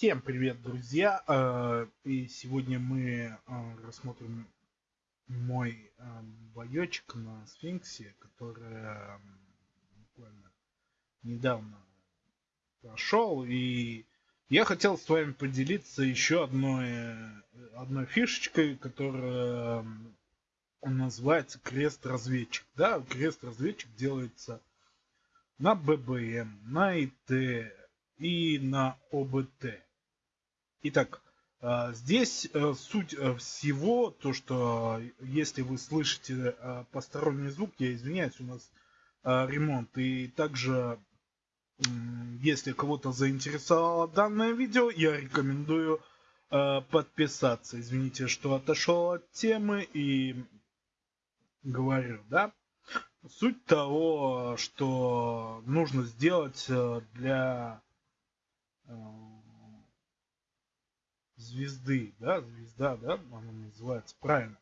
Всем привет, друзья! Э, и сегодня мы э, рассмотрим мой э, боечек на сфинксе, который буквально недавно прошел. И я хотел с вами поделиться еще одной, одной фишечкой, которая называется крест-разведчик. Да, крест-разведчик делается на ББМ, на ИТ, и на ОБТ. Итак, а, здесь э, суть э, всего, то что если вы слышите э, посторонний звук, я извиняюсь, у нас ремонт. И также, если кого-то заинтересовало данное видео, я рекомендую подписаться. Извините, что отошел от темы и говорю, да. Суть того, что нужно сделать для звезды, да, звезда, да, она называется правильно.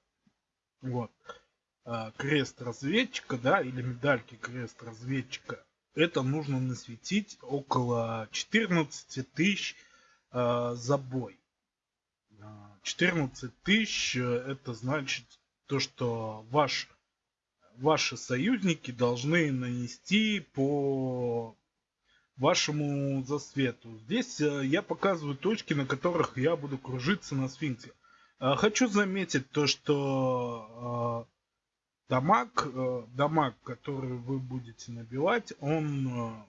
Вот. А, крест разведчика, да, или медальки крест разведчика. Это нужно насветить около 14 тысяч э, за бой. 14 а, тысяч это значит то, что ваш, ваши союзники должны нанести по вашему засвету. Здесь э, я показываю точки, на которых я буду кружиться на сфинксе. Э, хочу заметить то, что э, дамаг, дамаг, который вы будете набивать, он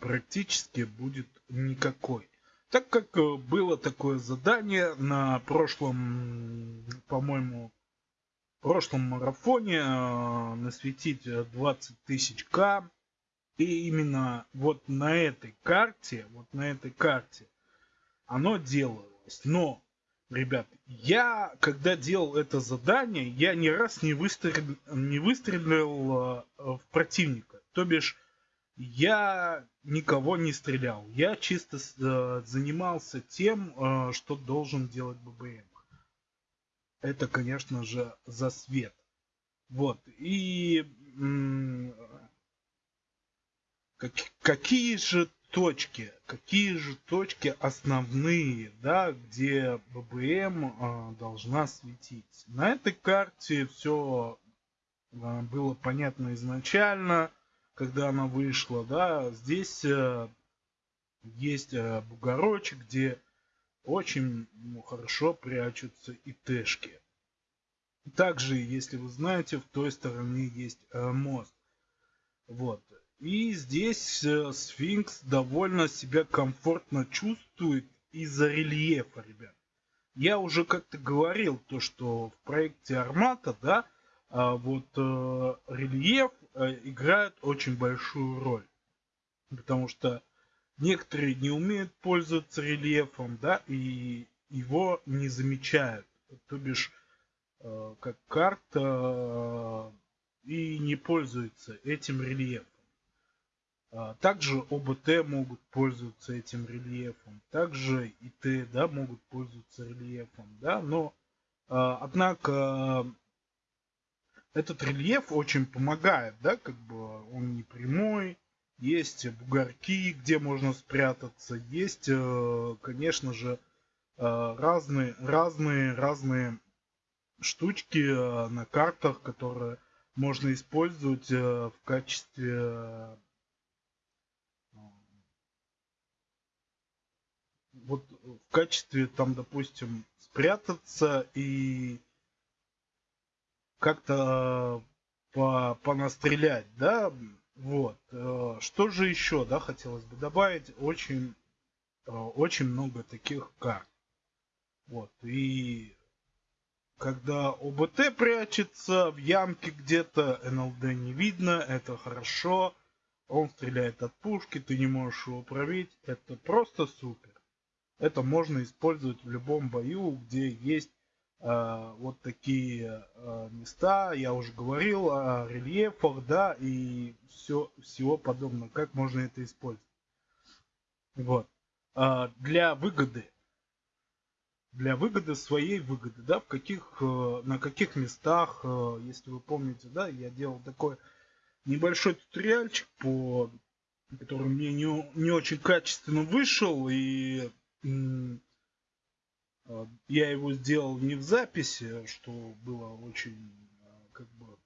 практически будет никакой. Так как было такое задание на прошлом, по-моему, прошлом марафоне насветить 20 тысяч К и именно вот на этой карте, вот на этой карте оно делалось. Но, ребят, я, когда делал это задание, я ни раз не выстрелил, не выстрелил э, в противника. То бишь, я никого не стрелял. Я чисто э, занимался тем, э, что должен делать ББМ. Это, конечно же, за свет. Вот. И как, какие же точки, какие же точки основные, да, где ББМ э, должна светить. На этой карте все э, было понятно изначально, когда она вышла, да. Здесь э, есть э, бугорочек, где очень ну, хорошо прячутся и тэшки. Также, если вы знаете, в той стороне есть э, мост. Вот. И здесь э, сфинкс довольно себя комфортно чувствует из-за рельефа, ребят. Я уже как-то говорил, то, что в проекте Армата, да, а вот э, рельеф э, играет очень большую роль. Потому что некоторые не умеют пользоваться рельефом, да, и его не замечают. То бишь, как карта и не пользуется этим рельефом. А, также ОБТ могут пользоваться этим рельефом. Также ИТ да, могут пользоваться рельефом. Да, но, а, однако, этот рельеф очень помогает. Да, как бы он не прямой. Есть бугорки, где можно спрятаться. Есть, э, конечно же, э, разные, разные, разные штучки э, на картах, которые можно использовать в качестве вот в качестве там, допустим, спрятаться и как-то по понастрелять, да, вот. Э, что же еще, да, хотелось бы добавить, очень, э, очень много таких карт. Вот, и когда ОБТ прячется в ямке где-то, НЛД не видно, это хорошо. Он стреляет от пушки, ты не можешь его пробить, это просто супер. Это можно использовать в любом бою, где есть э, вот такие э, места. Я уже говорил о рельефах, да, и все, всего подобного. Как можно это использовать? Вот. Э, для выгоды. Для выгоды, своей выгоды, да, в каких, э, на каких местах, э, если вы помните, да, я делал такой небольшой туториальчик по который мне не, не очень качественно вышел и я его сделал не в записи, что было очень как бы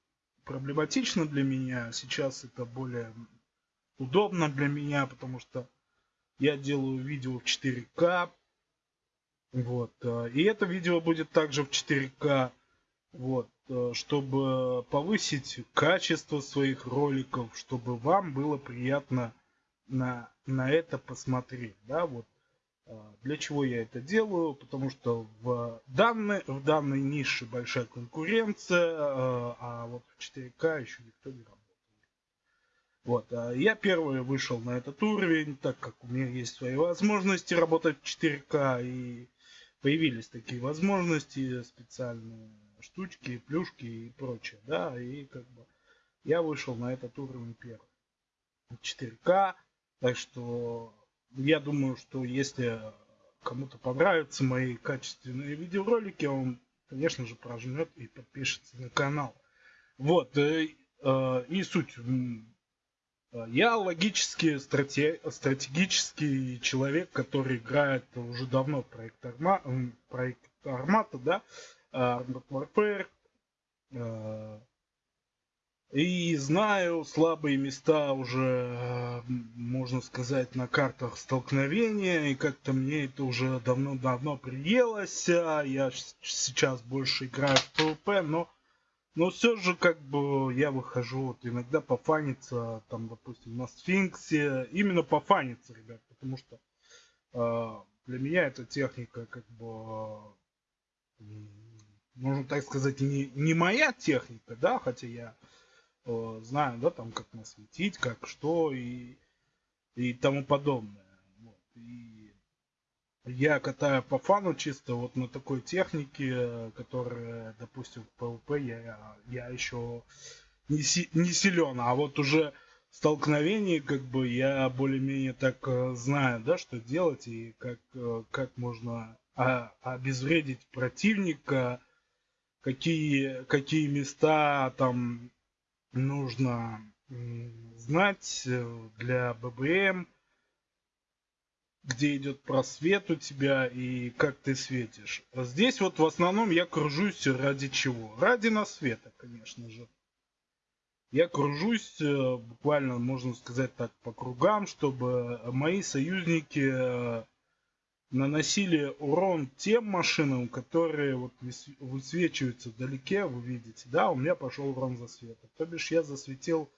проблематично для меня. Сейчас это более удобно для меня, потому что я делаю видео в 4К. Вот. Э, и это видео будет также в 4К. Вот. Э, чтобы повысить качество своих роликов, чтобы вам было приятно на, на это посмотреть. Да, вот. Э, для чего я это делаю? Потому что в данной, в данной нише большая конкуренция, а вот в 4К еще никто не работает. Вот, а я первый вышел на этот уровень, так как у меня есть свои возможности работать в 4К, и появились такие возможности, специальные штучки, плюшки и прочее, да, и как бы я вышел на этот уровень первый. 4К, так что я думаю, что если кому-то понравятся мои качественные видеоролики, он, конечно же, прожмет и подпишется на канал. Вот, э, э, и суть Э, я логически стратегический человек, который играет уже давно в проект, Арма, проект Армата, да, Armored Warfare. И знаю слабые места уже, э, можно сказать, на картах столкновения. И как-то мне это уже давно-давно приелось. Я сейчас больше играю в PvP, но но все же, как бы, я выхожу вот иногда пофаниться, там, допустим, на сфинксе. Именно пофаниться, ребят, потому что э, для меня эта техника, как бы, э, можно так сказать, не, не моя техника, да, хотя я э, знаю, да, там, как насветить, как что и, и тому подобное. Вот. И я катаю по фану чисто вот на такой технике, которая, допустим, в PvP я, я еще не, си, не силен, а вот уже столкновении как бы я более-менее так э, знаю, да, что делать и как, э, как можно а, обезвредить противника, какие, какие места там нужно знать э, для ББМ, где идет просвет у тебя и как ты светишь. А здесь вот в основном я кружусь ради чего? Ради насвета, конечно же. Я кружусь э, буквально, можно сказать так, по кругам, чтобы мои союзники э, наносили урон тем машинам, которые вот высвечиваются вдалеке, вы видите, да, у меня пошел урон засвета. То бишь я засветил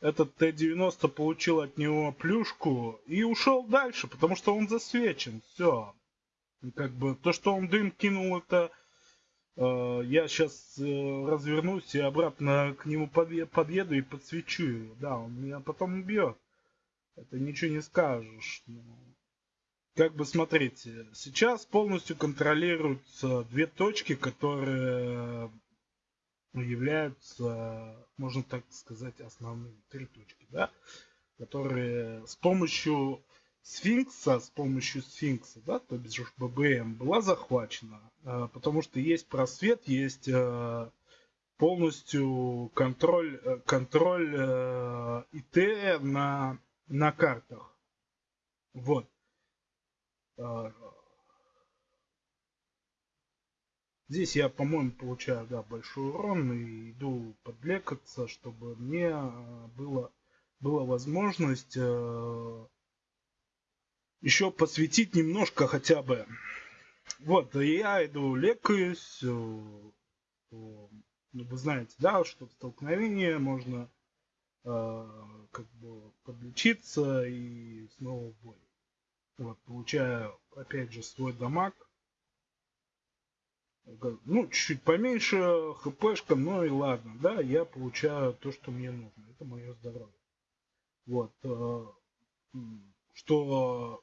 этот Т-90 получил от него плюшку и ушел дальше, потому что он засвечен. Все. Как бы то, что он дым кинул, это э, я сейчас э, развернусь и обратно к нему подъеду и подсвечу его. Да, он меня потом убьет. Это ничего не скажешь. Но... Как бы смотрите, сейчас полностью контролируются две точки, которые являются, можно так сказать, основными три точки, да, которые с помощью сфинкса, с помощью сфинкса, да, то бишь ББМ, была захвачена, а, потому что есть просвет, есть а, полностью контроль, э, контроль э, ИТ на, на картах. Вот. А, Здесь я, по-моему, получаю да, большой урон и иду подлекаться, чтобы мне э, было, была возможность э, еще посвятить немножко хотя бы. Вот, я иду лекаюсь. Э, э, вы знаете, да, что в столкновении можно э, как бы подлечиться и снова в бой. Вот, получаю опять же свой дамаг ну, чуть-чуть поменьше хпшка, ну и ладно, да, я получаю то, что мне нужно. Это мое здоровье. Вот. Э, что,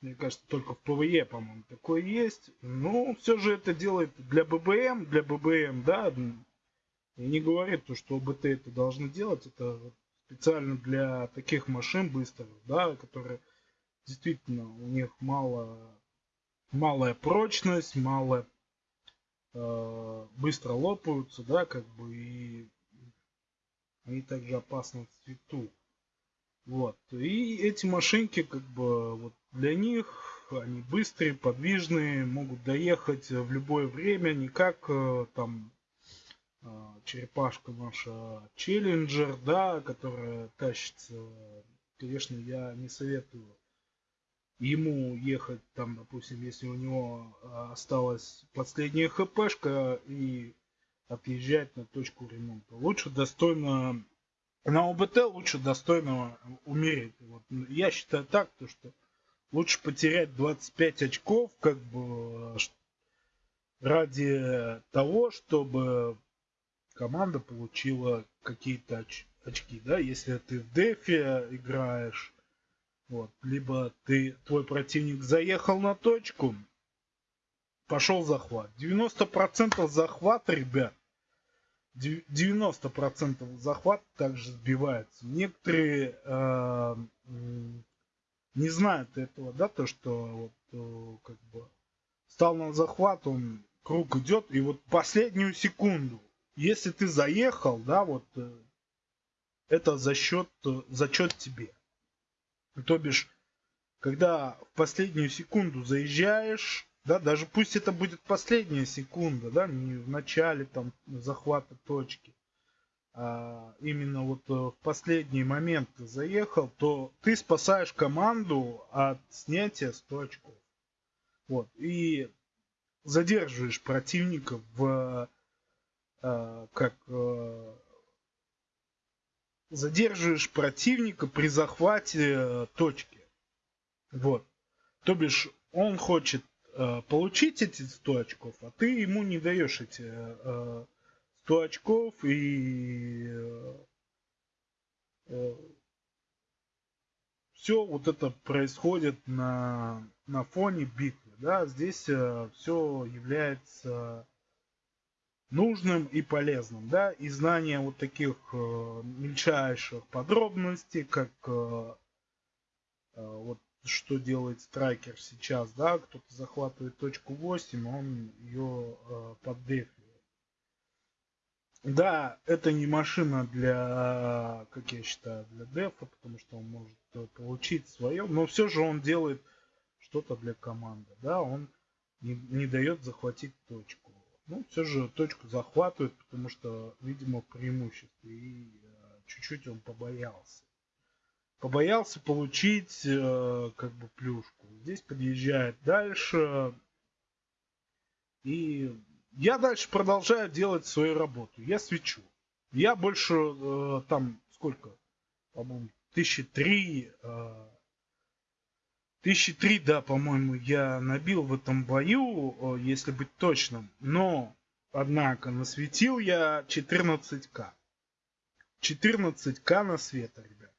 мне кажется, только в PvE, по-моему, такое есть. Но все же это делает для ББМ, для ББМ, да, и не говорит то, что ОБТ это должны делать. Это специально для таких машин быстрых, да, которые действительно у них мало малая прочность, малая э, быстро лопаются, да, как бы и они также опасны в цвету. Вот. И эти машинки, как бы, вот для них они быстрые, подвижные, могут доехать в любое время, не как э, там э, черепашка наша Челленджер, да, которая тащится. Конечно, я не советую ему ехать там, допустим, если у него осталась последняя хпшка и отъезжать на точку ремонта. Лучше достойно на ОБТ лучше достойно умереть. Вот. Я считаю так, то, что лучше потерять 25 очков, как бы ради того, чтобы команда получила какие-то оч очки, да, если ты в дефе играешь, вот, либо ты, твой противник заехал на точку, пошел захват. 90% захват, ребят, 90% захват также сбивается. Некоторые э, не знают этого, да, то, что вот, э, как бы стал на захват, он круг идет, и вот последнюю секунду, если ты заехал, да, вот э, это за счет, э, зачет тебе. То бишь, когда в последнюю секунду заезжаешь, да, даже пусть это будет последняя секунда, да, не в начале там захвата точки, а именно вот э, в последний момент заехал, то ты спасаешь команду от снятия 100 очков. Вот, и задерживаешь противника в э, как э, задерживаешь противника при захвате э, точки. Вот. То бишь, он хочет Э, получить эти 100 очков, а ты ему не даешь эти 100 э, очков и э, все вот это происходит на, на фоне битвы. Да? Здесь все является нужным и полезным. Да? И знание вот таких мельчайших подробностей, как вот что делает страйкер сейчас, да, кто-то захватывает точку 8, он ее э, поддефивает. Да, это не машина для, как я считаю, для дефа, потому что он может э, получить свое, но все же он делает что-то для команды, да, он не, не дает захватить точку. Ну, все же точку захватывает, потому что, видимо, преимущество, и э, чуть-чуть он побоялся побоялся получить э, как бы плюшку. Здесь подъезжает дальше. И я дальше продолжаю делать свою работу. Я свечу. Я больше э, там сколько? По-моему, тысячи три. Э, тысячи три, да, по-моему, я набил в этом бою, если быть точным. Но, однако, насветил я 14к. 14к на света, ребят.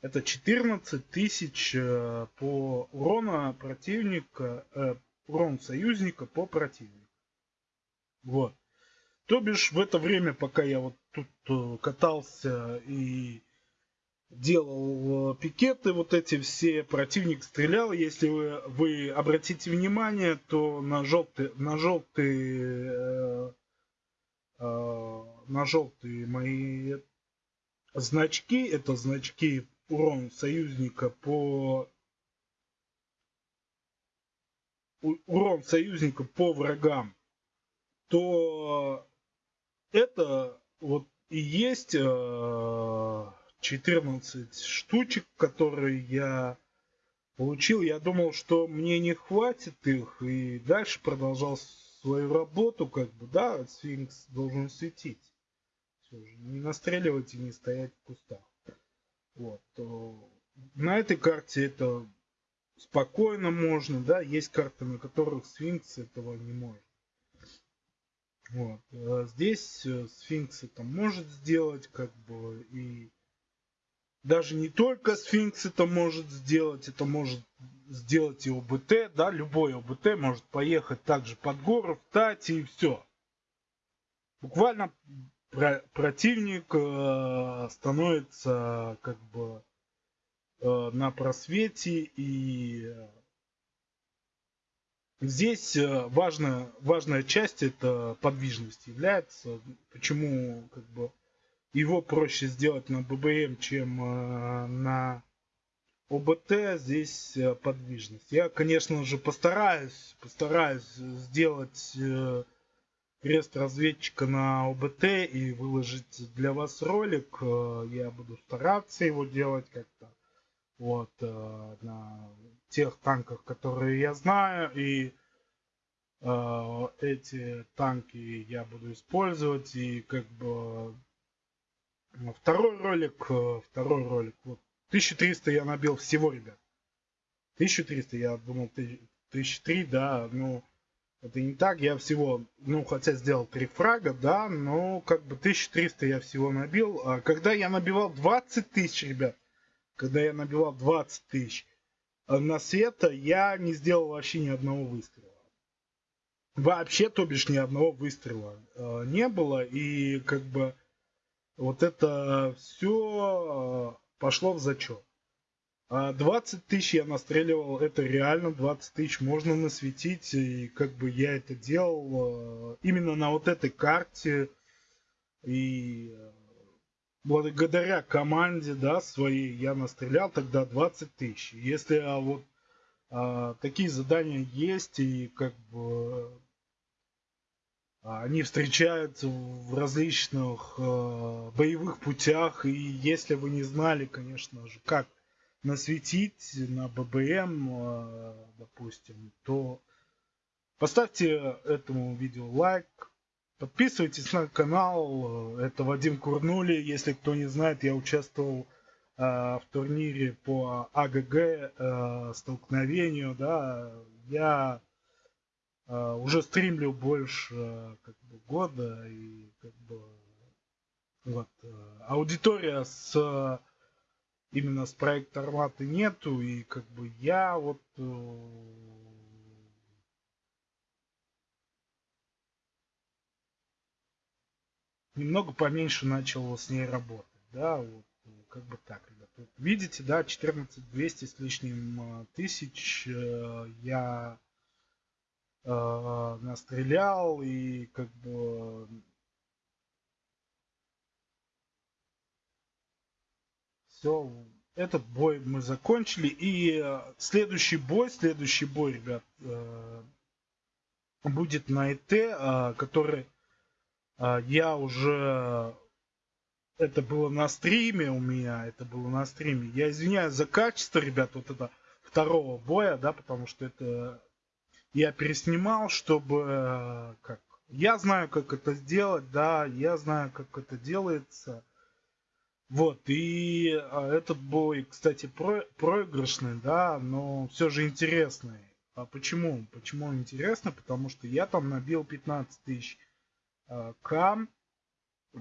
Это 14 тысяч э, по урона противника, э, урон союзника по противнику. Вот. То бишь в это время, пока я вот тут э, катался и делал пикеты, вот эти все, противник стрелял. Если вы, вы обратите внимание, то на желтые, на желтые, э, э, на желтые мои значки, это значки урон союзника по урон союзника по врагам, то это вот и есть 14 э, штучек, которые я получил. Я думал, что мне не хватит их, и дальше продолжал свою работу, как бы, да, сфинкс должен светить. Все же, не настреливать и не стоять в кустах. Вот. На этой карте это спокойно можно, да, есть карты, на которых сфинкс этого не может. Вот. А здесь э, сфинкс это может сделать, как бы, и даже не только сфинкс это может сделать, это может сделать и ОБТ, да, любой ОБТ может поехать также под гору, встать и все. Буквально про противник э, становится как бы э, на просвете и э, здесь э, важная важная часть это подвижность является почему как бы его проще сделать на ББМ чем э, на ОБТ здесь э, подвижность. Я, конечно же, постараюсь, постараюсь сделать э, крест разведчика на ОБТ и выложить для вас ролик. Я буду стараться его делать как-то. Вот, на тех танках, которые я знаю. И эти танки я буду использовать. И как бы второй ролик, второй ролик, вот 1300 я набил всего, ребят. 1300, я думал 1003, да, ну, это не так, я всего, ну, хотя сделал 3 фрага, да, но как бы 1300 я всего набил. А когда я набивал 20 тысяч, ребят, когда я набивал 20 тысяч а на света, я не сделал вообще ни одного выстрела. Вообще, то бишь, ни одного выстрела э, не было, и как бы вот это все пошло в зачет. А 20 тысяч я настреливал, это реально 20 тысяч можно насветить, и как бы я это делал э, именно на вот этой карте, и э, благодаря команде, да, своей, я настрелял тогда 20 тысяч. Если а, вот а, такие задания есть, и как бы они встречаются в различных э, боевых путях. И если вы не знали, конечно же, как насветить на ББМ, э, допустим, то поставьте этому видео лайк. Подписывайтесь на канал. Это Вадим Курнули. Если кто не знает, я участвовал э, в турнире по АГГ э, столкновению. Да, я уже стримлю больше uh, как бы, года и как бы вот uh, аудитория с именно с проекта Арматы нету и как бы я вот немного поменьше начал с ней работать, да, вот как бы так, ребят. Видите, да, 14 200 с лишним тысяч я э, настрелял и как бы все этот бой мы закончили. И э, следующий бой следующий бой ребят э, будет на ИТ э, который э, я уже это было на стриме у меня это было на стриме. Я извиняюсь за качество ребят вот это второго боя да потому что это я переснимал, чтобы э, как я знаю, как это сделать, да, я знаю, как это делается. Вот, и а, этот бой, кстати, про проигрышный, да, но все же интересный. А почему? Почему интересно? Потому что я там набил 15 тысяч э, кам э,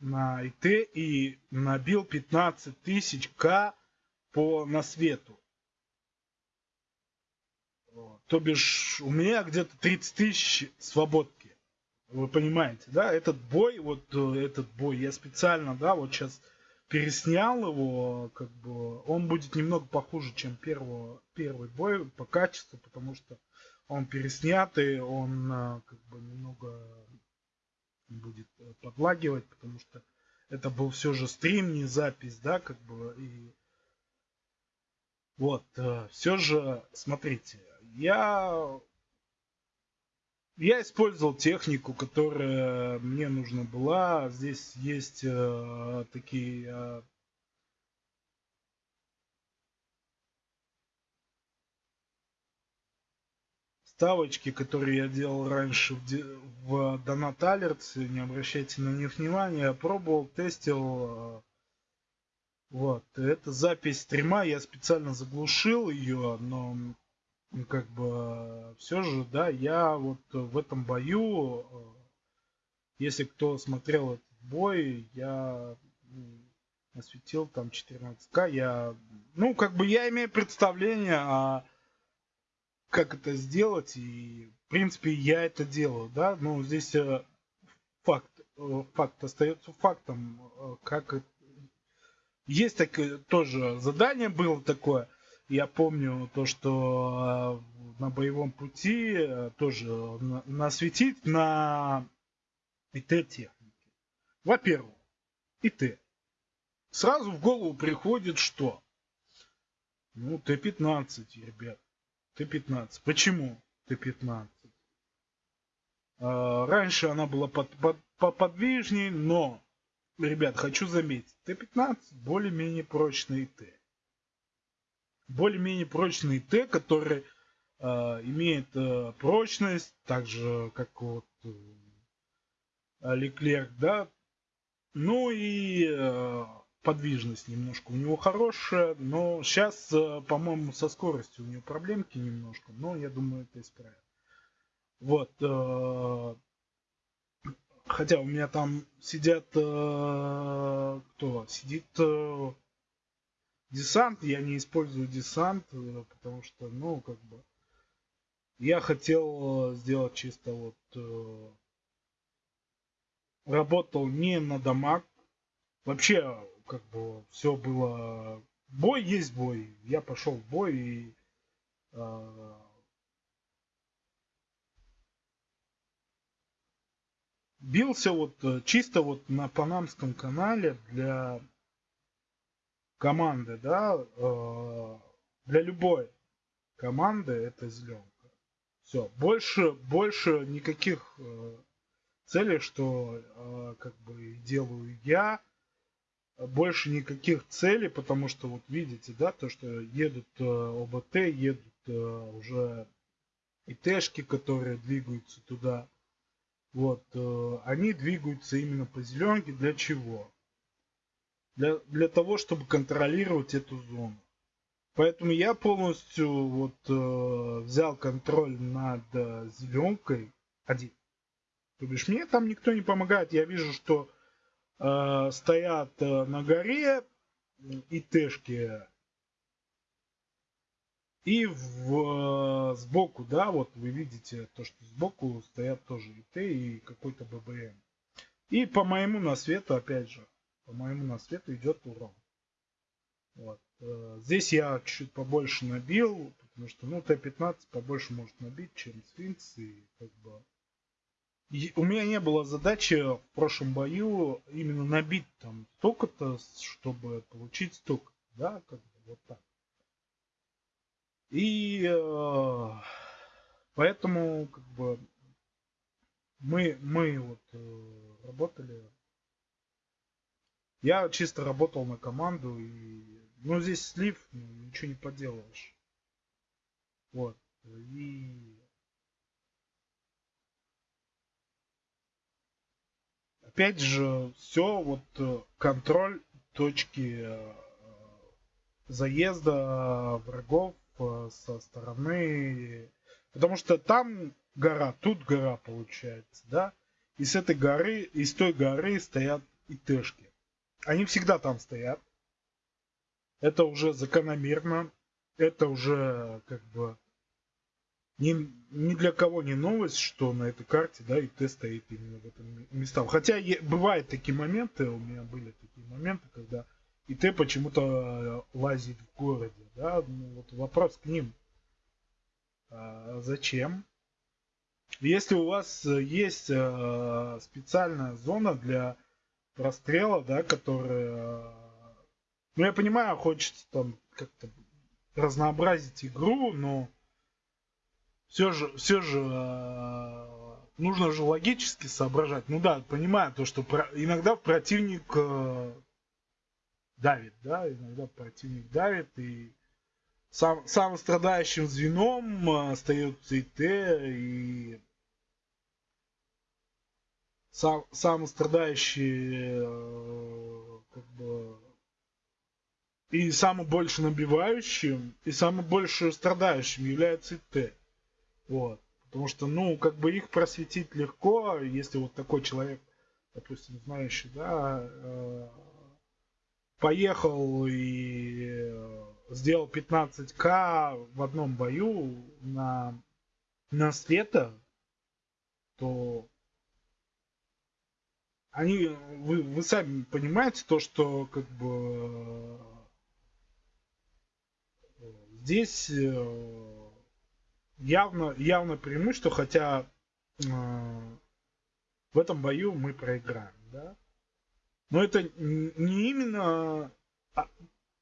на ИТ и набил 15 тысяч к по на свету. То бишь, у меня где-то 30 тысяч свободки. Вы понимаете, да? Этот бой, вот э, этот бой, я специально, да, вот сейчас переснял его, как бы, он будет немного похуже, чем первого, первый бой по качеству, потому что он переснятый, он э, как бы немного будет э, подлагивать, потому что это был все же стрим, не запись, да, как бы, и вот, все же, смотрите, я я использовал технику, которая мне нужна была. Здесь есть э, такие э, ставочки, которые я делал раньше в, в Donut Alerts. Не обращайте на них внимания. Я пробовал, тестил. Э, вот. Это запись стрима. Я специально заглушил ее, но как бы все же, да, я вот в этом бою, э, если кто смотрел этот бой, я осветил там 14к, я, ну, как бы я имею представление, а как это сделать, и, в принципе, я это делаю, да, ну, здесь э, факт, э, факт остается фактом, как есть такое тоже задание было такое, я помню то, что э, на боевом пути э, тоже насветить на ИТ-технике. Во-первых, ИТ. Сразу в голову приходит что? Ну, Т-15, ребят. Т-15. Почему Т-15? А, раньше она была под, под, подвижнее, но, ребят, хочу заметить, Т-15 более-менее прочный Т. Более-менее прочный Т, который э, имеет э, прочность, так же, как вот э, Леклерк, да. Ну и э, подвижность немножко у него хорошая, но сейчас, э, по-моему, со скоростью у него проблемки немножко, но я думаю, это исправит. Вот. Э, хотя у меня там сидят... Э, кто? Сидит десант. Я не использую десант, потому что, ну, как бы... Я хотел сделать чисто вот... Работал не на дамаг. Вообще как бы все было... Бой есть бой. Я пошел в бой и... Э, бился вот э, чисто вот на панамском канале для команды, да, э, для любой команды это зеленка. Все, больше, больше никаких э, целей, что э, как бы делаю я, больше никаких целей, потому что вот видите, да, то, что едут ОБТ, едут уже ИТшки, которые двигаются туда. Вот, они двигаются именно по зеленке. Для чего? Для, для того, чтобы контролировать эту зону. Поэтому я полностью вот э, взял контроль над э, зеленкой один. То бишь мне там никто не помогает. Я вижу, что Э, стоят э, на горе ИТшки. И в, э, сбоку, да, вот вы видите то, что сбоку стоят тоже ИТ и какой-то ББМ. И по моему насвету, опять же, по моему насвету идет урон. Вот. Здесь я чуть побольше набил, потому что, ну, Т-15 побольше может набить, чем Сфинкс, и как бы у меня не было задачи в прошлом бою именно набить там столько-то, чтобы получить столько. Да, как бы вот так. И э, поэтому как бы мы, мы вот э, работали. Я чисто работал на команду и ну здесь слив, ничего не поделаешь. Вот. И опять же, все вот э, контроль точки э, заезда врагов э, со стороны. Потому что там гора, тут гора получается, да? И с этой горы, и с той горы стоят ИТшки. Они всегда там стоят. Это уже закономерно. Это уже как бы ни, ни для кого не новость, что на этой карте, да, ИТ стоит именно в этом местах. Хотя е, бывают такие моменты, у меня были такие моменты, когда ИТ почему-то э, лазит в городе, да, ну, вот вопрос к ним. А, зачем? Если у вас есть а, специальная зона для прострела, да, которая... Ну, я понимаю, хочется там как-то разнообразить игру, но все же, все же э, нужно же логически соображать. Ну да, понимаю то, что про, иногда противник э, давит, да, иногда противник давит, и сам, самым страдающим звеном э, остается ИТ, и сам, самый страдающий э, как бы и самым больше набивающим, и самым больше страдающим является ИТ. Вот. Потому что, ну, как бы их просветить легко, если вот такой человек, допустим, знающий, да, э, поехал и э, сделал 15к в одном бою на, на света, то они, вы, вы сами понимаете то, что как бы э, здесь явно, явно преимущество, хотя э, в этом бою мы проиграем, да. Но это не именно... А,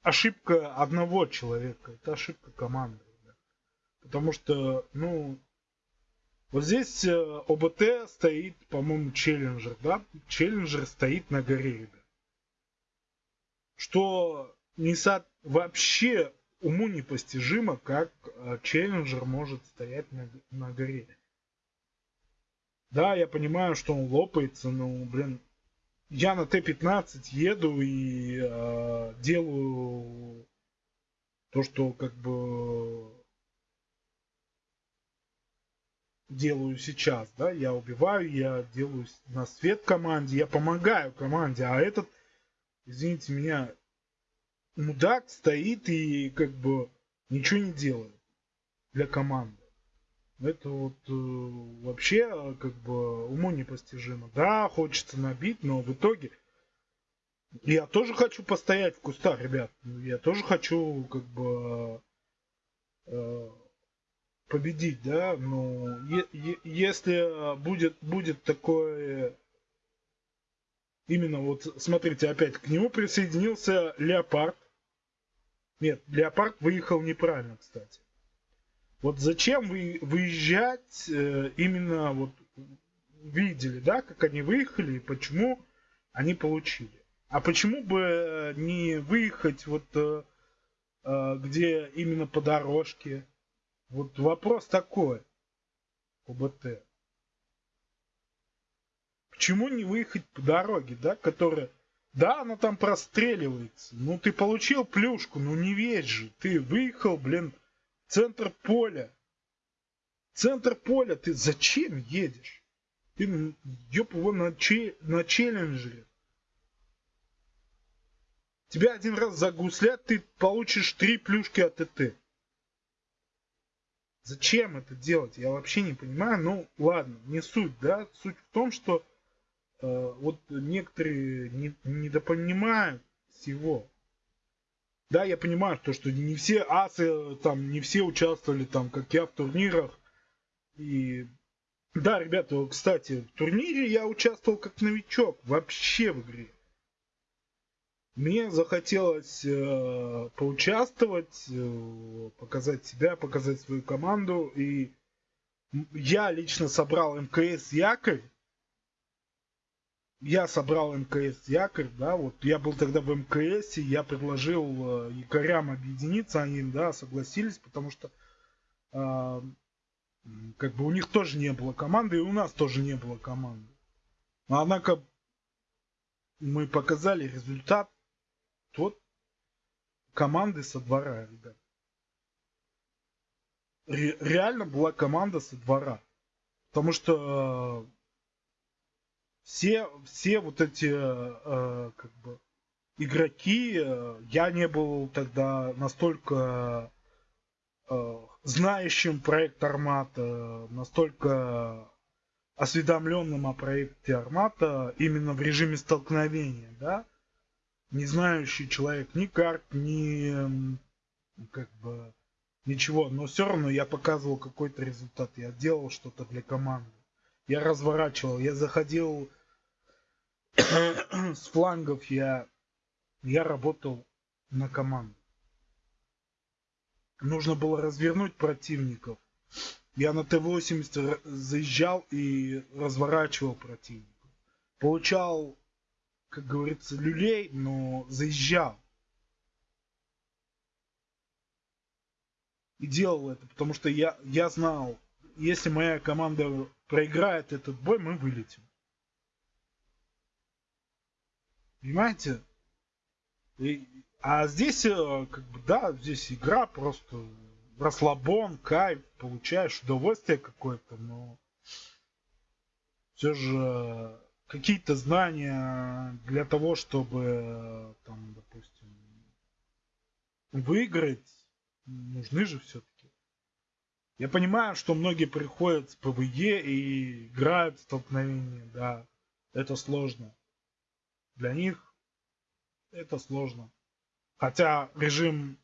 ошибка одного человека, это ошибка команды. Потому что, ну, вот здесь э, ОБТ стоит, по-моему, Челленджер, да? Челленджер стоит на горе, ребят. Что не со... вообще уму непостижимо, как э, Челленджер может стоять на, на горе. Да, я понимаю, что он лопается, но, блин, я на Т-15 еду и э, делаю то, что как бы делаю сейчас, да, я убиваю, я делаю на свет команде, я помогаю команде, а этот, извините меня, мудак стоит и как бы ничего не делает для команды. Это вот э, вообще как бы уму непостижимо. Да, хочется набить, но в итоге я тоже хочу постоять в кустах, ребят. Я тоже хочу как бы э, победить, да, е- если будет, будет такое... Именно вот, смотрите, опять к нему присоединился Леопард. Нет, Леопард выехал неправильно, кстати. Вот зачем вы выезжать э, именно вот видели, да, как они выехали и почему они получили. А почему бы не выехать вот э, э, где именно по дорожке, вот вопрос такой. ОБТ. Почему не выехать по дороге, да, которая... Да, она там простреливается. Ну, ты получил плюшку, ну не весь же. Ты выехал, блин, в центр поля. Центр поля ты зачем едешь? Ты, ёб его, на, че, на челленджере. Тебя один раз загуслят, ты получишь три плюшки от ТТ. Зачем это делать? Я вообще не понимаю. Ну, ладно, не суть, да. Суть в том, что э, вот некоторые не, недопонимают всего. Да, я понимаю, то, что не все асы, там, не все участвовали, там, как я, в турнирах. И да, ребята, кстати, в турнире я участвовал как новичок вообще в игре. Мне захотелось э, поучаствовать, э, показать себя, показать свою команду. И я лично собрал МКС якорь. Я собрал МКС якорь, да, вот я был тогда в МКС, я предложил э, якорям объединиться, они, да, согласились, потому что э, как бы у них тоже не было команды, и у нас тоже не было команды. Однако мы показали результат, тот команды со двора, ребят. Ре реально была команда со двора. Потому что э, все, все вот эти э, как бы игроки, э, я не был тогда настолько э, знающим проект Армата, настолько осведомленным о проекте Армата именно в режиме столкновения, да не знающий человек ни карт, ни как бы ничего, но все равно я показывал какой-то результат, я делал что-то для команды, я разворачивал, я заходил с флангов, я, я работал на команду. Нужно было развернуть противников. Я на Т-80 заезжал и разворачивал противников. Получал как говорится, люлей, но заезжал. И делал это, потому что я, я знал, если моя команда проиграет этот бой, мы вылетим. Понимаете? И, а здесь, э, как бы, да, здесь игра просто расслабон, кайф, получаешь удовольствие какое-то, но все же какие-то знания для того, чтобы, там, допустим, выиграть, нужны же все-таки. Я понимаю, что многие приходят с PvE и играют в столкновение, да, это сложно. Для них это сложно. Хотя режим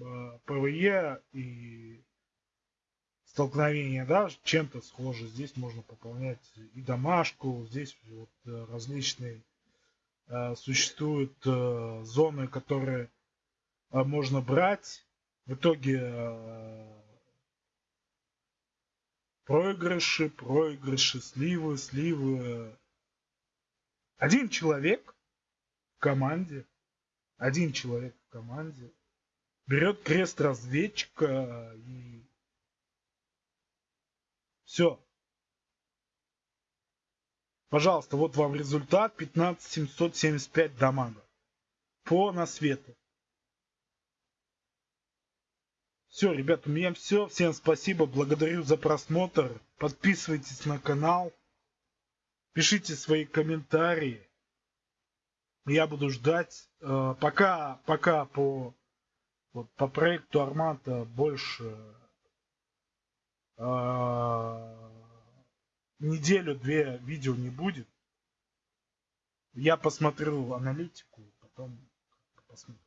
э, PvE и столкновения, да, чем-то схожи. Здесь можно пополнять и домашку, здесь вот э, различные э, существуют э, зоны, которые можно брать. В итоге проигрыши, проигрыши, сливы, сливы. Один человек в команде, один человек в команде берет крест разведчика и все. Пожалуйста, вот вам результат 15775 дамага по насвету. Все, ребят, у меня все. Всем спасибо, благодарю за просмотр. Подписывайтесь на канал. Пишите свои комментарии. Я буду ждать. Э, пока, пока по, вот, по проекту Армата больше неделю-две видео не будет. Я посмотрю аналитику, потом посмотрю.